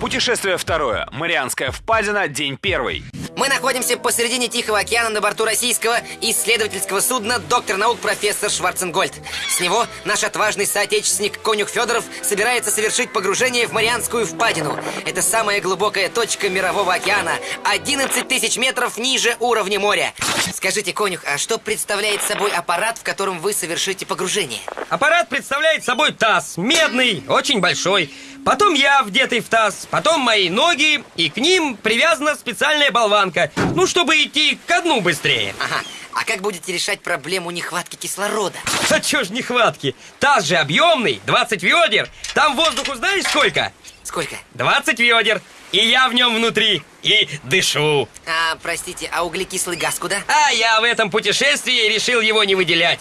Путешествие второе. Марианская впадина. День первый. Мы находимся посередине Тихого океана на борту российского исследовательского судна доктор наук профессор Шварценгольд. С него наш отважный соотечественник Конюх Федоров собирается совершить погружение в Марианскую впадину. Это самая глубокая точка мирового океана, 11 тысяч метров ниже уровня моря. Скажите, Конюх, а что представляет собой аппарат, в котором вы совершите погружение? Аппарат представляет собой таз, медный, очень большой. Потом я вдетый в таз, потом мои ноги, и к ним привязана специальная болванка. Ну, чтобы идти ко дну быстрее. Ага. А как будете решать проблему нехватки кислорода? А чё ж нехватки? Таз же объемный, 20 ведер. Там воздуху знаешь сколько? Сколько? 20 ведер. И я в нем внутри. И дышу. А, простите, а углекислый газ куда? А я в этом путешествии решил его не выделять.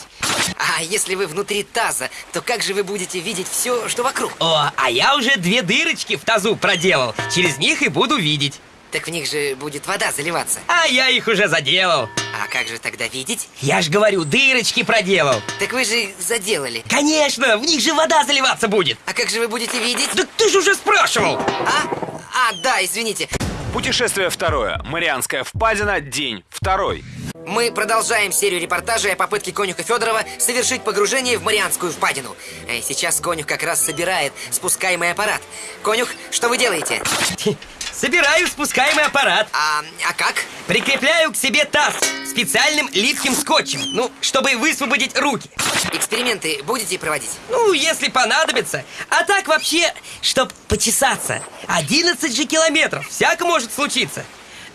А если вы внутри таза, то как же вы будете видеть все, что вокруг? О, а я уже две дырочки в тазу проделал. Через них и буду видеть. Так в них же будет вода заливаться. А я их уже заделал. А как же тогда видеть? Я ж говорю, дырочки проделал. Так вы же их заделали. Конечно, в них же вода заливаться будет. А как же вы будете видеть? Так ты же уже спрашивал. А? А, да, извините. Путешествие второе. Марианская впадина. День второй. Мы продолжаем серию репортажей о попытке конюха Федорова совершить погружение в Марианскую впадину. Э, Сейчас конюх как раз собирает спускаемый аппарат. Конюх, что вы делаете? Собираю спускаемый аппарат. А, а как? Прикрепляю к себе таз специальным липким скотчем. Ну, чтобы высвободить руки. Эксперименты будете проводить? Ну, если понадобится. А так вообще, чтоб почесаться. 11 же километров. Всяко может случиться.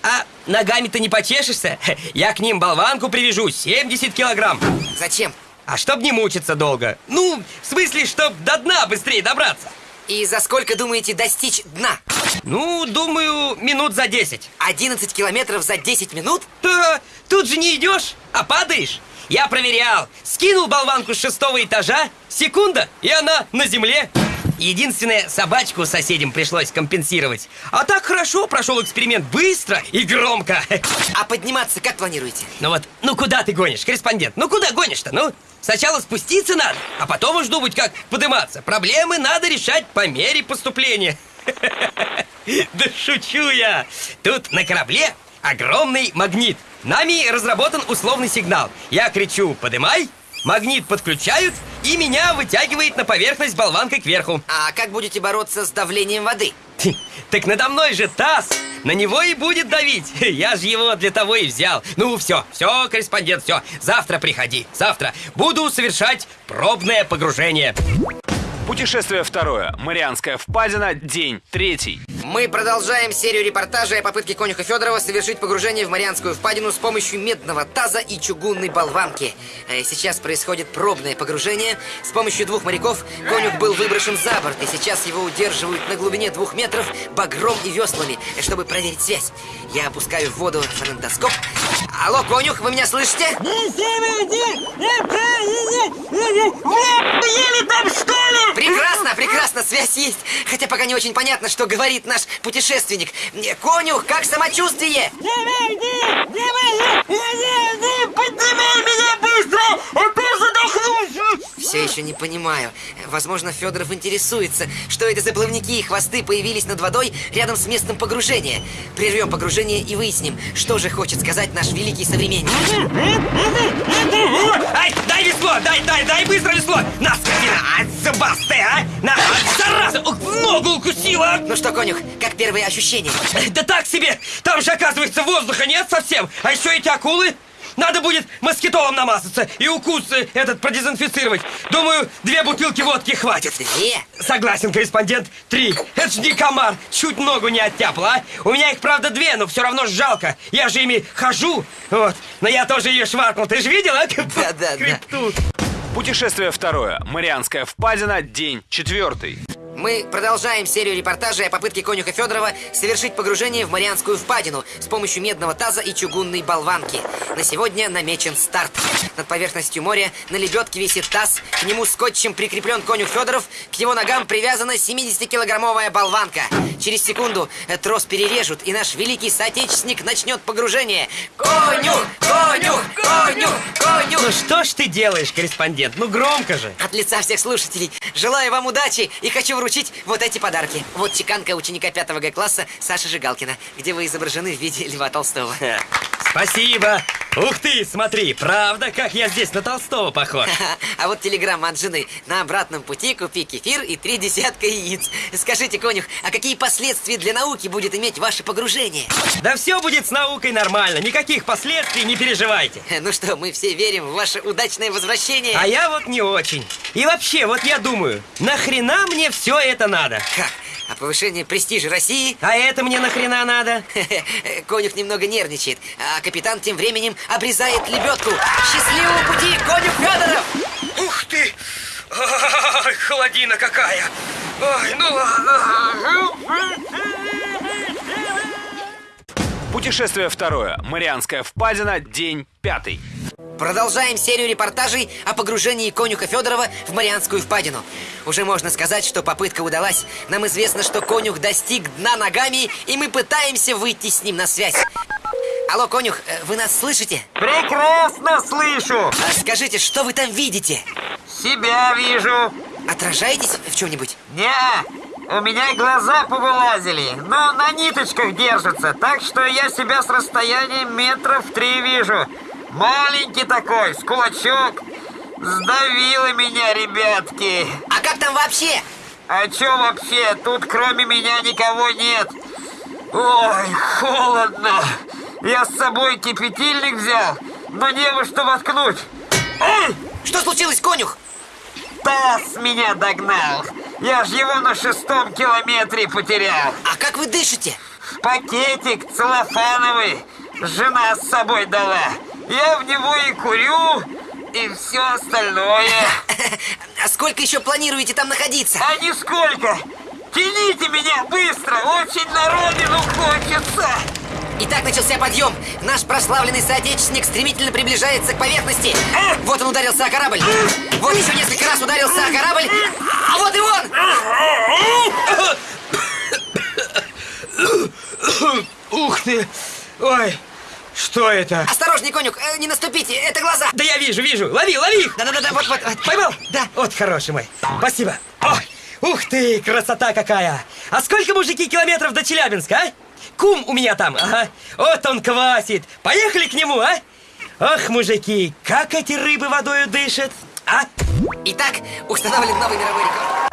А ногами-то не почешешься. Я к ним болванку привяжу 70 килограмм. Зачем? А чтоб не мучиться долго. Ну, в смысле, чтоб до дна быстрее добраться. И за сколько думаете достичь дна? Ну, думаю, минут за 10. 11 километров за 10 минут? Да, тут же не идешь, а падаешь. Я проверял. Скинул болванку с шестого этажа, секунда, и она на земле. Единственное, собачку соседям пришлось компенсировать. А так хорошо прошел эксперимент быстро и громко. А подниматься как планируете? Ну вот, ну куда ты гонишь, корреспондент? Ну куда гонишь-то? Ну, сначала спуститься надо, а потом уж думать, как подниматься. Проблемы надо решать по мере поступления. Да шучу я. Тут на корабле огромный магнит. Нами разработан условный сигнал. Я кричу «подымай», магнит подключают, и меня вытягивает на поверхность болванкой кверху. А как будете бороться с давлением воды? Так надо мной же таз, на него и будет давить. Я же его для того и взял. Ну все, все, корреспондент, все. Завтра приходи, завтра. Буду совершать пробное погружение. Путешествие второе. Марианская впадина. День третий. Мы продолжаем серию репортажей о попытке конюха Федорова совершить погружение в Марианскую впадину с помощью медного таза и чугунной болванки. Э, Сейчас происходит пробное погружение. С помощью двух моряков конюх был выброшен за борт, и сейчас его удерживают на глубине двух метров багром и веслами, э, чтобы проверить связь. Я опускаю в воду фонендоскоп. Алло, конюх, вы меня слышите? Прекрасно, связь есть. Хотя пока не очень понятно, что говорит наш путешественник. Конюх, как самочувствие? Все еще не понимаю. Возможно, Федоров интересуется, что это за плавники и хвосты появились над водой рядом с местом погружения. Прервем погружение и выясним, что же хочет сказать наш великий современник. Ай, дай весло, дай, дай, дай быстро весло! На, скотина! А, зубастая, а! На, зараза! В ногу укусила! Ну что, конюх, как первые ощущения? Да так себе! Там же, оказывается, воздуха нет совсем! А еще эти акулы! Надо будет москитолом намазаться и укус э, этот продезинфицировать. Думаю, две бутылки водки хватит. Две? Согласен, корреспондент. Три. Это ж не комар. Чуть ногу не оттяпал, а? У меня их, правда, две, но все равно жалко. Я же ими хожу. Вот. Но я тоже ее шваркнул. Ты же видел, а? Да, да, да. Хребту. Путешествие второе. Марианская впадина. День четвертый. Мы продолжаем серию репортажей о попытке конюха Федорова совершить погружение в Марианскую впадину с помощью медного таза и чугунной болванки. На сегодня намечен старт. Над поверхностью моря на лебедке висит таз, к нему скотчем прикреплен конюх Федоров, к его ногам привязана 70-килограммовая болванка. Через секунду трос перережут, и наш великий соотечественник начнет погружение. Конюх! Конюх! Конюх! Конюх! Ну что ж ты делаешь, корреспондент? Ну громко же. От лица всех слушателей желаю вам удачи и хочу вручить вручить вот эти подарки. Вот чеканка ученика 5 Г класса Саши Жигалкина, где вы изображены в виде Льва Толстого. Спасибо. Ух ты, смотри, правда, как я здесь на Толстого похож. А вот телеграмма от жены. На обратном пути купи кефир и три десятка яиц. Скажите, конюх, а какие последствия для науки будет иметь ваше погружение? Да все будет с наукой нормально, никаких последствий, не переживайте. Ну что, мы все верим в ваше удачное возвращение. А я вот не очень. И вообще, вот я думаю, нахрена мне все это надо? Как? А повышение престижа России? А это мне нахрена надо? Конюх немного нервничает, а капитан тем временем обрезает лебедку. Счастливого пути, конюх Федоров! Ух ты! Ай, холодина какая! Ой, ну ладно. Путешествие второе. Марианская впадина, день пятый. Продолжаем серию репортажей о погружении конюха Федорова в Марианскую впадину. Уже можно сказать, что попытка удалась. Нам известно, что конюх достиг дна ногами, и мы пытаемся выйти с ним на связь. Алло, конюх, э, вы нас слышите? Прекрасно слышу! А скажите, что вы там видите? Себя вижу! Отражаетесь в чем-нибудь? Не, у меня глаза повылазили, но на ниточках держатся, так что я себя с расстояния метров три вижу. Маленький такой, с кулачок. Сдавило меня, ребятки. А как там вообще? А чё вообще? Тут кроме меня никого нет. Ой, холодно. Я с собой кипятильник взял, но не во что воткнуть. Ой! Что случилось, конюх? Таз меня догнал. Я ж его на шестом километре потерял. А как вы дышите? Пакетик целлофановый. Жена с собой дала. Я в него и курю, и все остальное. А сколько еще планируете там находиться? А нисколько. Тяните меня быстро, очень на родину хочется. Итак, начался подъем. Наш прославленный соотечественник стремительно приближается к поверхности. Вот он ударился о корабль. Вот еще несколько раз ударился о корабль. А вот и он! Ух ты! Ой, что это? Осторожней, конюх, э, не наступите, это глаза. Да я вижу, вижу, лови, лови их! Да-да-да, вот, вот, вот. Поймал? Да. Вот хороший мой. Спасибо. Ой, ух ты, красота какая! А сколько, мужики, километров до Челябинска, а? Кум у меня там, ага. Вот он квасит. Поехали к нему, а? Ох, мужики, как эти рыбы водою дышат, а? Итак, установлен новый мировой рекорд.